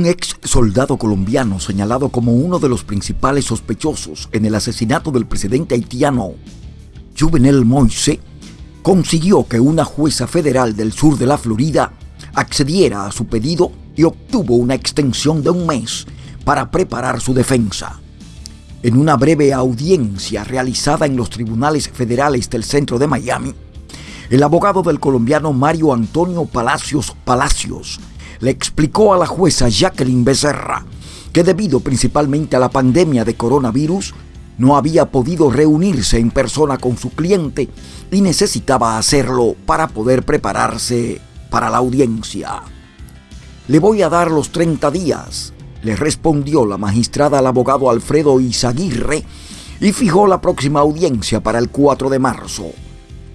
Un ex soldado colombiano señalado como uno de los principales sospechosos en el asesinato del presidente haitiano Juvenel Moise consiguió que una jueza federal del sur de la Florida accediera a su pedido y obtuvo una extensión de un mes para preparar su defensa. En una breve audiencia realizada en los tribunales federales del centro de Miami, el abogado del colombiano Mario Antonio Palacios Palacios le explicó a la jueza Jacqueline Becerra que debido principalmente a la pandemia de coronavirus, no había podido reunirse en persona con su cliente y necesitaba hacerlo para poder prepararse para la audiencia. Le voy a dar los 30 días, le respondió la magistrada al abogado Alfredo Izaguirre y fijó la próxima audiencia para el 4 de marzo.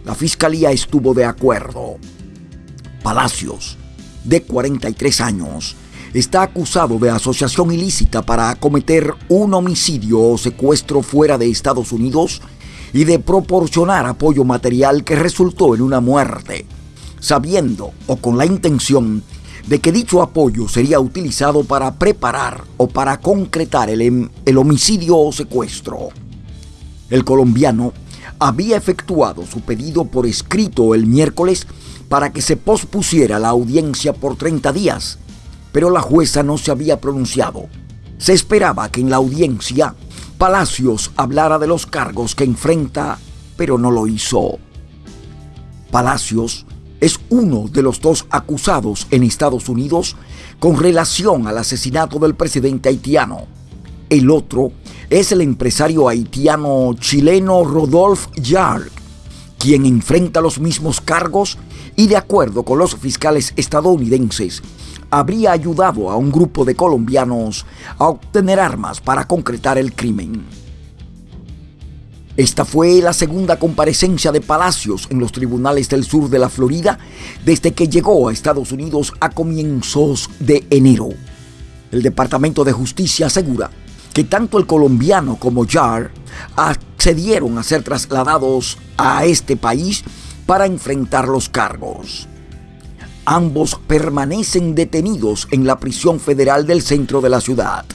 La fiscalía estuvo de acuerdo. Palacios de 43 años, está acusado de asociación ilícita para cometer un homicidio o secuestro fuera de Estados Unidos y de proporcionar apoyo material que resultó en una muerte, sabiendo o con la intención de que dicho apoyo sería utilizado para preparar o para concretar el, el homicidio o secuestro. El colombiano había efectuado su pedido por escrito el miércoles para que se pospusiera la audiencia por 30 días, pero la jueza no se había pronunciado. Se esperaba que en la audiencia Palacios hablara de los cargos que enfrenta, pero no lo hizo. Palacios es uno de los dos acusados en Estados Unidos con relación al asesinato del presidente haitiano. El otro es el empresario haitiano chileno Rodolphe Jarre, quien enfrenta los mismos cargos y de acuerdo con los fiscales estadounidenses, habría ayudado a un grupo de colombianos a obtener armas para concretar el crimen. Esta fue la segunda comparecencia de Palacios en los tribunales del sur de la Florida desde que llegó a Estados Unidos a comienzos de enero. El Departamento de Justicia asegura que tanto el colombiano como Jar accedieron a ser trasladados a este país para enfrentar los cargos. Ambos permanecen detenidos en la prisión federal del centro de la ciudad.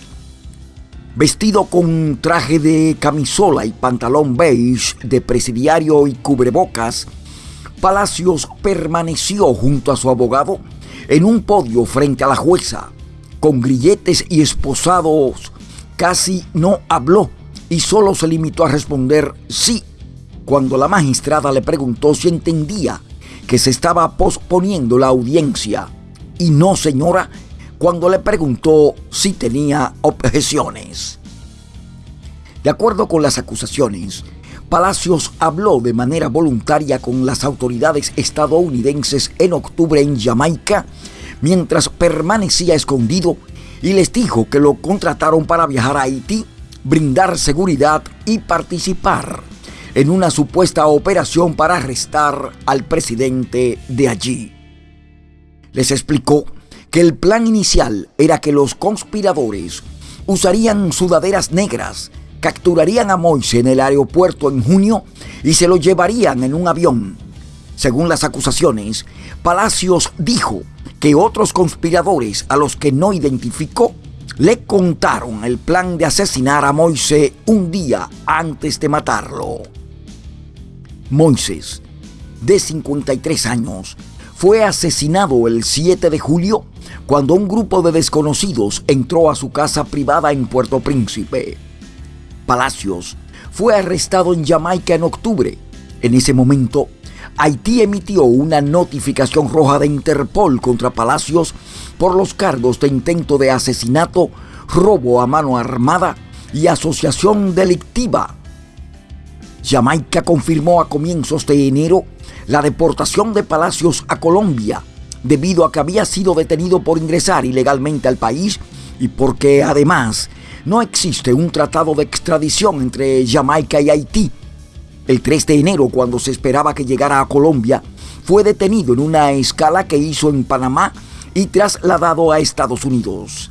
Vestido con traje de camisola y pantalón beige de presidiario y cubrebocas, Palacios permaneció junto a su abogado en un podio frente a la jueza. Con grilletes y esposados, casi no habló y solo se limitó a responder sí cuando la magistrada le preguntó si entendía que se estaba posponiendo la audiencia y no, señora, cuando le preguntó si tenía objeciones. De acuerdo con las acusaciones, Palacios habló de manera voluntaria con las autoridades estadounidenses en octubre en Jamaica mientras permanecía escondido y les dijo que lo contrataron para viajar a Haití, brindar seguridad y participar en una supuesta operación para arrestar al presidente de allí. Les explicó que el plan inicial era que los conspiradores usarían sudaderas negras, capturarían a Moise en el aeropuerto en junio y se lo llevarían en un avión. Según las acusaciones, Palacios dijo que otros conspiradores a los que no identificó le contaron el plan de asesinar a Moise un día antes de matarlo. Moisés, de 53 años, fue asesinado el 7 de julio cuando un grupo de desconocidos entró a su casa privada en Puerto Príncipe. Palacios fue arrestado en Jamaica en octubre. En ese momento, Haití emitió una notificación roja de Interpol contra Palacios por los cargos de intento de asesinato, robo a mano armada y asociación delictiva Jamaica confirmó a comienzos de enero la deportación de Palacios a Colombia, debido a que había sido detenido por ingresar ilegalmente al país y porque además no existe un tratado de extradición entre Jamaica y Haití. El 3 de enero, cuando se esperaba que llegara a Colombia, fue detenido en una escala que hizo en Panamá y trasladado a Estados Unidos.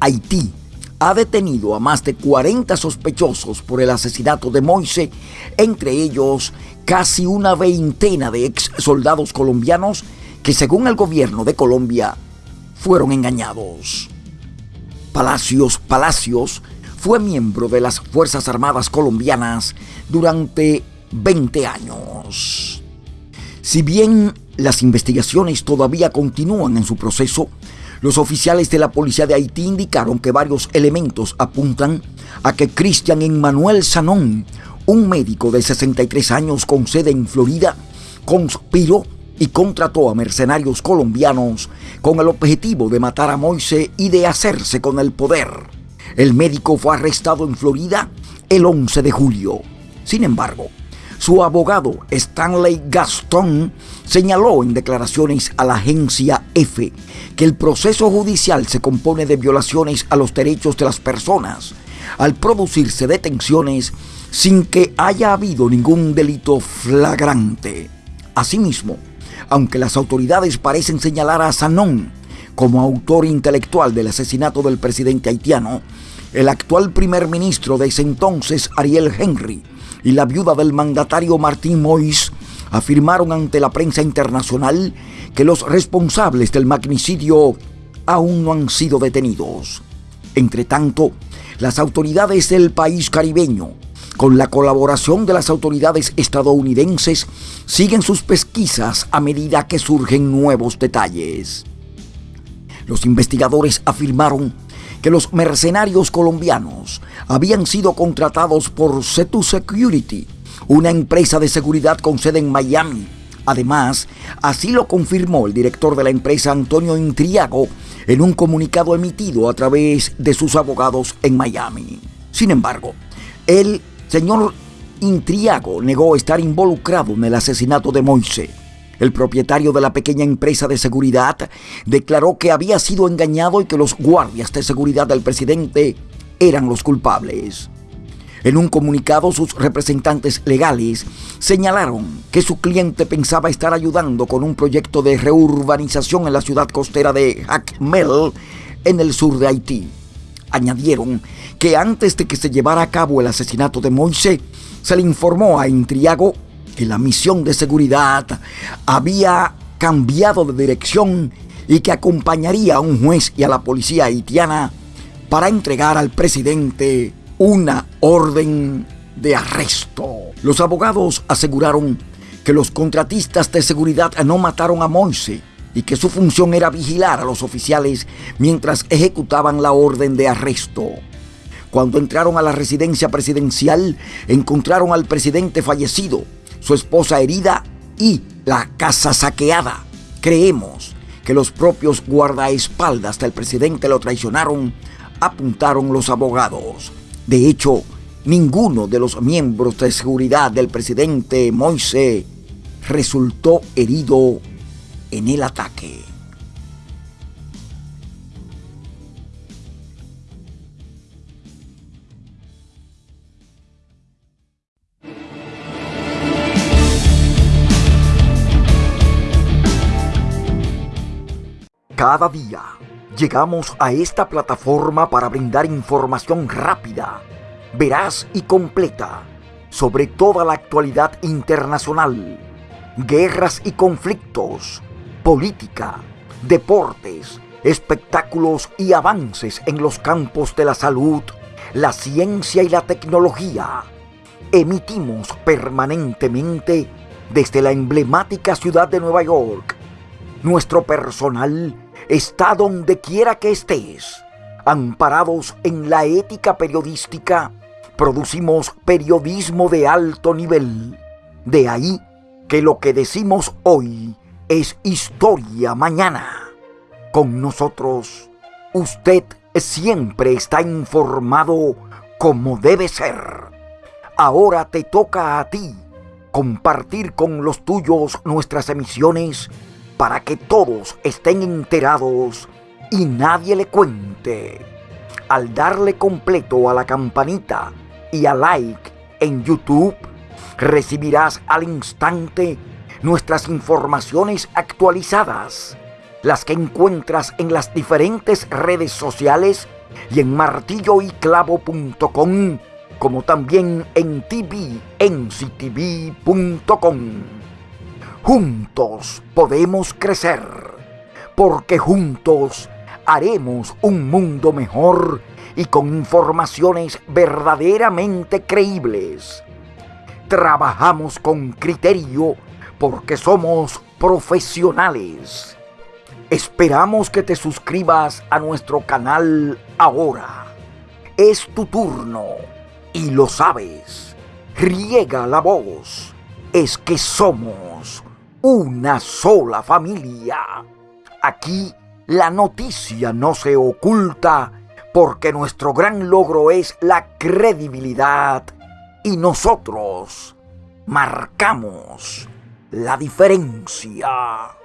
Haití ha detenido a más de 40 sospechosos por el asesinato de Moise, entre ellos casi una veintena de ex soldados colombianos que según el gobierno de Colombia fueron engañados. Palacios Palacios fue miembro de las Fuerzas Armadas colombianas durante 20 años. Si bien las investigaciones todavía continúan en su proceso, los oficiales de la policía de Haití indicaron que varios elementos apuntan a que Cristian Emmanuel Sanón, un médico de 63 años con sede en Florida, conspiró y contrató a mercenarios colombianos con el objetivo de matar a Moise y de hacerse con el poder. El médico fue arrestado en Florida el 11 de julio. Sin embargo, su abogado Stanley Gaston señaló en declaraciones a la agencia EFE que el proceso judicial se compone de violaciones a los derechos de las personas al producirse detenciones sin que haya habido ningún delito flagrante. Asimismo, aunque las autoridades parecen señalar a Sanón como autor intelectual del asesinato del presidente haitiano, el actual primer ministro de ese entonces, Ariel Henry, y la viuda del mandatario Martín Moïse afirmaron ante la prensa internacional que los responsables del magnicidio aún no han sido detenidos. Entre tanto, las autoridades del país caribeño con la colaboración de las autoridades estadounidenses, siguen sus pesquisas a medida que surgen nuevos detalles. Los investigadores afirmaron que los mercenarios colombianos habían sido contratados por Cetu Security, una empresa de seguridad con sede en Miami. Además, así lo confirmó el director de la empresa Antonio Intriago en un comunicado emitido a través de sus abogados en Miami. Sin embargo, él señor Intriago negó estar involucrado en el asesinato de Moise. El propietario de la pequeña empresa de seguridad declaró que había sido engañado y que los guardias de seguridad del presidente eran los culpables. En un comunicado, sus representantes legales señalaron que su cliente pensaba estar ayudando con un proyecto de reurbanización en la ciudad costera de Jacmel, en el sur de Haití. Añadieron que antes de que se llevara a cabo el asesinato de Moisés, se le informó a Intriago que la misión de seguridad había cambiado de dirección y que acompañaría a un juez y a la policía haitiana para entregar al presidente una orden de arresto. Los abogados aseguraron que los contratistas de seguridad no mataron a Moise y que su función era vigilar a los oficiales mientras ejecutaban la orden de arresto. Cuando entraron a la residencia presidencial, encontraron al presidente fallecido, su esposa herida y la casa saqueada. Creemos que los propios guardaespaldas del presidente lo traicionaron, apuntaron los abogados. De hecho, ninguno de los miembros de seguridad del presidente Moise resultó herido en el ataque. Cada día llegamos a esta plataforma para brindar información rápida, veraz y completa sobre toda la actualidad internacional, guerras y conflictos, política, deportes, espectáculos y avances en los campos de la salud, la ciencia y la tecnología. Emitimos permanentemente desde la emblemática ciudad de Nueva York. Nuestro personal está donde quiera que estés. Amparados en la ética periodística, producimos periodismo de alto nivel. De ahí que lo que decimos hoy es historia mañana. Con nosotros, usted siempre está informado como debe ser. Ahora te toca a ti compartir con los tuyos nuestras emisiones para que todos estén enterados y nadie le cuente. Al darle completo a la campanita y a like en YouTube, recibirás al instante nuestras informaciones actualizadas, las que encuentras en las diferentes redes sociales y en martilloyclavo.com, como también en tvnctv.com. Juntos podemos crecer. porque juntos haremos un mundo mejor y con informaciones verdaderamente creíbles. Trabajamos con criterio porque somos profesionales. Esperamos que te suscribas a nuestro canal ahora. Es tu turno y lo sabes. Riega la voz. Es que somos una sola familia. Aquí la noticia no se oculta porque nuestro gran logro es la credibilidad y nosotros marcamos la diferencia.